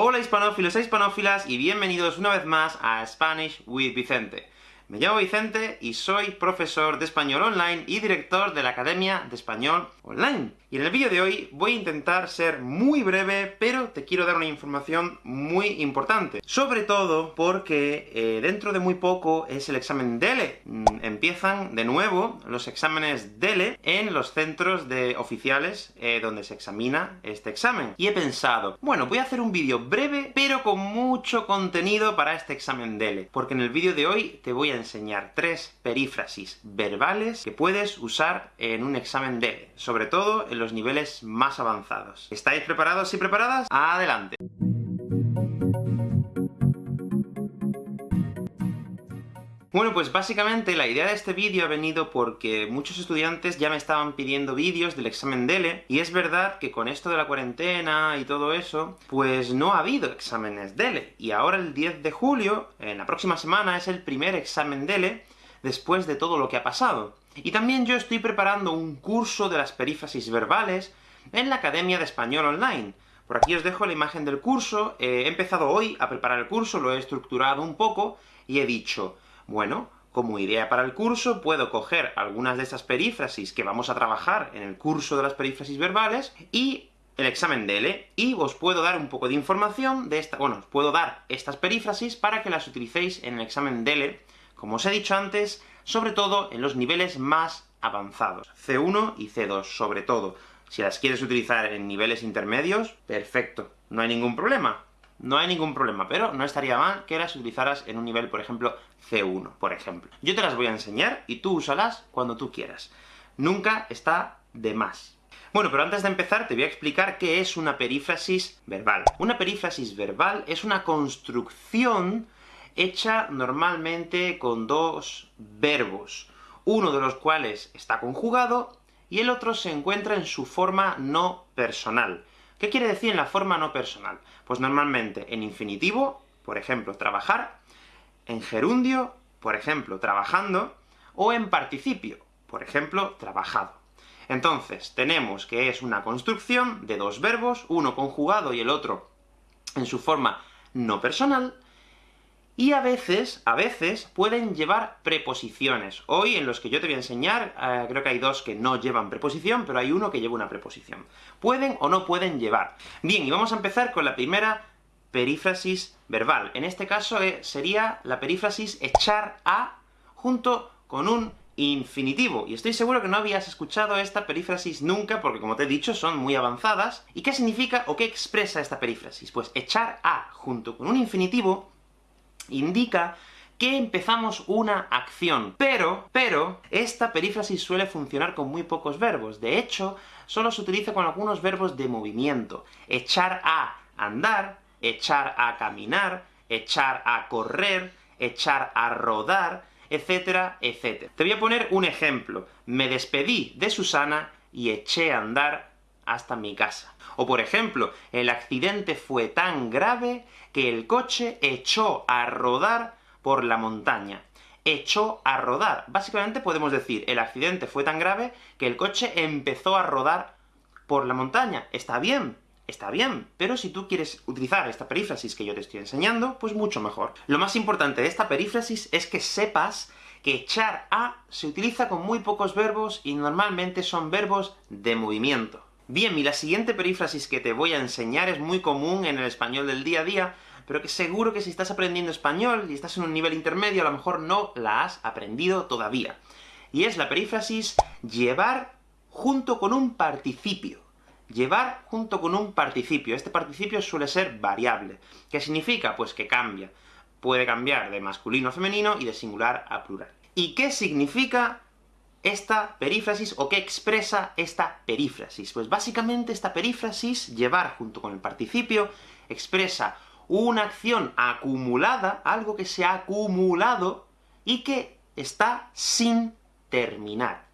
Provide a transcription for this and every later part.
Hola hispanófilos e hispanófilas, y bienvenidos una vez más a Spanish with Vicente. Me llamo Vicente y soy profesor de español online y director de la Academia de Español Online. Y en el vídeo de hoy voy a intentar ser muy breve, pero te quiero dar una información muy importante. Sobre todo porque eh, dentro de muy poco es el examen DELE. Mm, empiezan de nuevo los exámenes DELE en los centros de oficiales eh, donde se examina este examen. Y he pensado, bueno, voy a hacer un vídeo breve, pero con mucho contenido para este examen DELE, porque en el vídeo de hoy te voy a enseñar tres perífrasis verbales que puedes usar en un examen DELE, sobre todo en los niveles más avanzados. ¿Estáis preparados y preparadas? ¡Adelante! Bueno, pues básicamente la idea de este vídeo ha venido porque muchos estudiantes ya me estaban pidiendo vídeos del examen DELE, y es verdad que con esto de la cuarentena y todo eso, pues no ha habido exámenes DELE, y ahora el 10 de julio, en la próxima semana, es el primer examen DELE, después de todo lo que ha pasado. Y también yo estoy preparando un curso de las perífrasis verbales en la Academia de Español Online. Por aquí os dejo la imagen del curso, he empezado hoy a preparar el curso, lo he estructurado un poco, y he dicho, bueno, como idea para el curso, puedo coger algunas de estas perífrasis que vamos a trabajar en el curso de las perífrasis verbales, y el examen DELE, y os puedo dar un poco de información de esta... bueno, os puedo dar estas perífrasis para que las utilicéis en el examen DELE, como os he dicho antes, sobre todo en los niveles más avanzados, C1 y C2 sobre todo. Si las quieres utilizar en niveles intermedios, perfecto, no hay ningún problema no hay ningún problema, pero no estaría mal que las utilizaras en un nivel, por ejemplo, C1, por ejemplo. Yo te las voy a enseñar, y tú úsalas cuando tú quieras. Nunca está de más. Bueno, pero antes de empezar te voy a explicar qué es una perífrasis verbal. Una perífrasis verbal es una construcción hecha normalmente con dos verbos, uno de los cuales está conjugado, y el otro se encuentra en su forma no personal. ¿Qué quiere decir en la forma no personal? Pues normalmente en infinitivo, por ejemplo, trabajar, en gerundio, por ejemplo, trabajando, o en participio, por ejemplo, trabajado. Entonces, tenemos que es una construcción de dos verbos, uno conjugado y el otro en su forma no personal, y a veces, a veces, pueden llevar preposiciones. Hoy, en los que yo te voy a enseñar, eh, creo que hay dos que no llevan preposición, pero hay uno que lleva una preposición. Pueden o no pueden llevar. Bien, y vamos a empezar con la primera perífrasis verbal. En este caso eh, sería la perífrasis echar a junto con un infinitivo, y estoy seguro que no habías escuchado esta perífrasis nunca, porque como te he dicho, son muy avanzadas. ¿Y qué significa o qué expresa esta perífrasis? Pues echar a junto con un infinitivo indica que empezamos una acción. Pero, pero, esta perífrasis suele funcionar con muy pocos verbos. De hecho, solo se utiliza con algunos verbos de movimiento. Echar a andar, echar a caminar, echar a correr, echar a rodar, etcétera, etcétera. Te voy a poner un ejemplo. Me despedí de Susana y eché a andar hasta mi casa. O por ejemplo, el accidente fue tan grave que el coche echó a rodar por la montaña. Echó a rodar. Básicamente podemos decir, el accidente fue tan grave que el coche empezó a rodar por la montaña. Está bien, está bien, pero si tú quieres utilizar esta perífrasis que yo te estoy enseñando, pues mucho mejor. Lo más importante de esta perífrasis es que sepas que echar a se utiliza con muy pocos verbos, y normalmente son verbos de movimiento. Bien, y la siguiente perífrasis que te voy a enseñar es muy común en el español del día a día, pero que seguro que si estás aprendiendo español y estás en un nivel intermedio, a lo mejor no la has aprendido todavía. Y es la perífrasis llevar junto con un participio. Llevar junto con un participio. Este participio suele ser variable. ¿Qué significa? Pues que cambia. Puede cambiar de masculino a femenino y de singular a plural. ¿Y qué significa esta perífrasis, o qué expresa esta perífrasis? Pues básicamente esta perífrasis, llevar junto con el participio, expresa una acción acumulada, algo que se ha acumulado, y que está sin terminar.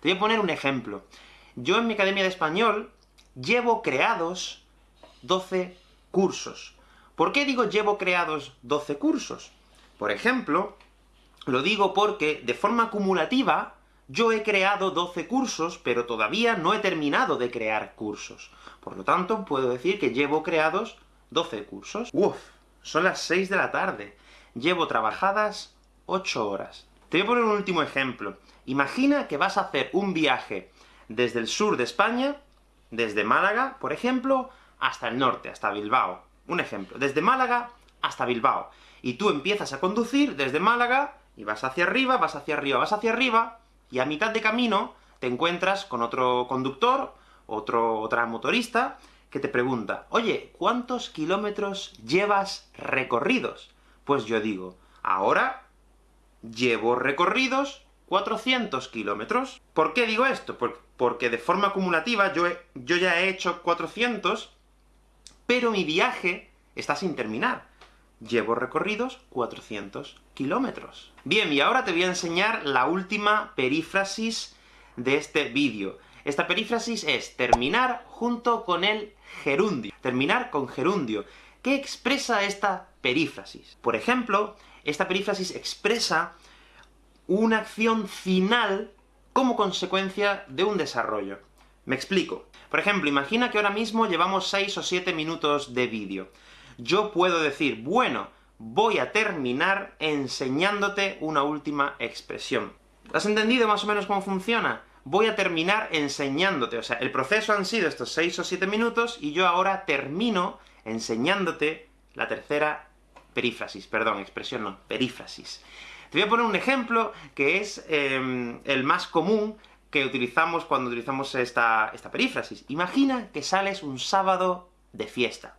Te voy a poner un ejemplo. Yo en mi Academia de Español llevo creados 12 cursos. ¿Por qué digo llevo creados 12 cursos? Por ejemplo, lo digo porque, de forma acumulativa, yo he creado 12 cursos, pero todavía no he terminado de crear cursos. Por lo tanto, puedo decir que llevo creados 12 cursos. ¡Uf! Son las 6 de la tarde. Llevo trabajadas 8 horas. Te voy a poner un último ejemplo. Imagina que vas a hacer un viaje desde el sur de España, desde Málaga, por ejemplo, hasta el norte, hasta Bilbao. Un ejemplo. Desde Málaga hasta Bilbao. Y tú empiezas a conducir desde Málaga, y vas hacia arriba, vas hacia arriba, vas hacia arriba, y a mitad de camino te encuentras con otro conductor, otro, otra motorista, que te pregunta, oye, ¿cuántos kilómetros llevas recorridos? Pues yo digo, ahora llevo recorridos 400 kilómetros. ¿Por qué digo esto? porque de forma acumulativa yo, yo ya he hecho 400, pero mi viaje está sin terminar. Llevo recorridos 400 kilómetros. Bien, y ahora te voy a enseñar la última perífrasis de este vídeo. Esta perífrasis es terminar junto con el gerundio. Terminar con gerundio. ¿Qué expresa esta perífrasis? Por ejemplo, esta perífrasis expresa una acción final como consecuencia de un desarrollo. Me explico. Por ejemplo, imagina que ahora mismo llevamos 6 o 7 minutos de vídeo. Yo puedo decir, bueno, voy a terminar enseñándote una última expresión. ¿Has entendido más o menos cómo funciona? voy a terminar enseñándote. O sea, el proceso han sido estos 6 o 7 minutos, y yo ahora termino enseñándote la tercera perífrasis, perdón, expresión no, perífrasis. Te voy a poner un ejemplo que es em, el más común que utilizamos cuando utilizamos esta, esta perífrasis. Imagina que sales un sábado de fiesta.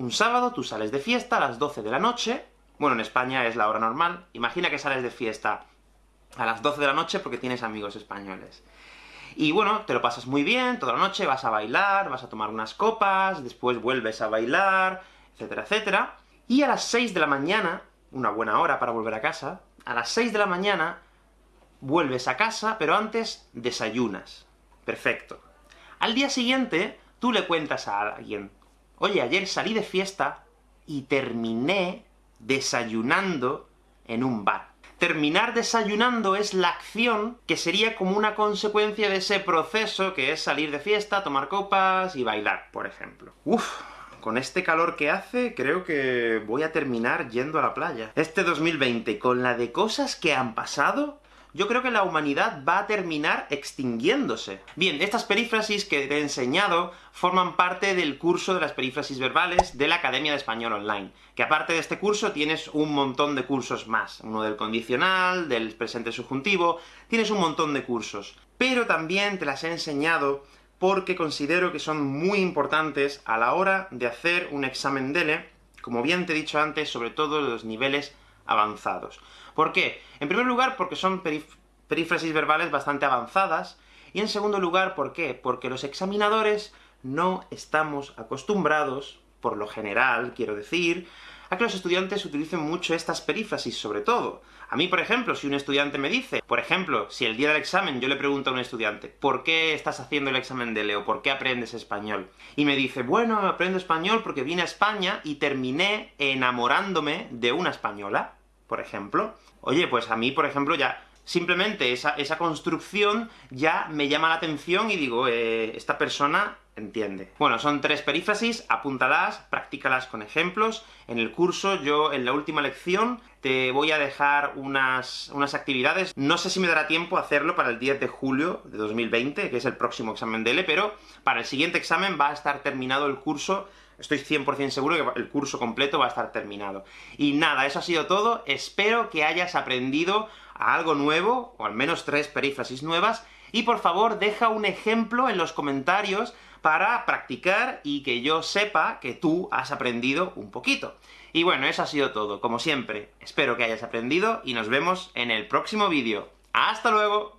Un sábado tú sales de fiesta a las 12 de la noche, bueno, en España es la hora normal, imagina que sales de fiesta a las 12 de la noche porque tienes amigos españoles. Y bueno, te lo pasas muy bien, toda la noche, vas a bailar, vas a tomar unas copas, después vuelves a bailar, etcétera, etcétera. Y a las 6 de la mañana, una buena hora para volver a casa, a las 6 de la mañana vuelves a casa, pero antes desayunas. Perfecto. Al día siguiente, tú le cuentas a alguien, oye, ayer salí de fiesta y terminé desayunando en un bar terminar desayunando es la acción que sería como una consecuencia de ese proceso que es salir de fiesta, tomar copas y bailar, por ejemplo. Uf, con este calor que hace, creo que voy a terminar yendo a la playa. Este 2020, con la de cosas que han pasado, yo creo que la humanidad va a terminar extinguiéndose. Bien, estas perífrasis que te he enseñado forman parte del curso de las perífrasis verbales de la Academia de Español Online, que aparte de este curso tienes un montón de cursos más, uno del condicional, del presente subjuntivo, tienes un montón de cursos. Pero también te las he enseñado porque considero que son muy importantes a la hora de hacer un examen DELE, como bien te he dicho antes, sobre todo los niveles avanzados. ¿Por qué? En primer lugar, porque son perífrasis verbales bastante avanzadas, y en segundo lugar, ¿por qué? Porque los examinadores no estamos acostumbrados, por lo general, quiero decir, a que los estudiantes utilicen mucho estas perífrasis, sobre todo. A mí, por ejemplo, si un estudiante me dice, por ejemplo, si el día del examen yo le pregunto a un estudiante, ¿por qué estás haciendo el examen de Leo? ¿Por qué aprendes español? Y me dice, bueno, aprendo español porque vine a España y terminé enamorándome de una española por ejemplo. Oye, pues a mí, por ejemplo, ya simplemente esa, esa construcción ya me llama la atención y digo, eh, esta persona entiende. Bueno, son tres perífrasis, apúntalas, practícalas con ejemplos. En el curso, yo, en la última lección, te voy a dejar unas, unas actividades. No sé si me dará tiempo hacerlo para el 10 de julio de 2020, que es el próximo examen de L, pero para el siguiente examen va a estar terminado el curso Estoy 100% seguro que el curso completo va a estar terminado. Y nada, eso ha sido todo. Espero que hayas aprendido algo nuevo, o al menos tres perífrasis nuevas, y por favor deja un ejemplo en los comentarios para practicar y que yo sepa que tú has aprendido un poquito. Y bueno, eso ha sido todo. Como siempre, espero que hayas aprendido, y nos vemos en el próximo vídeo. ¡Hasta luego!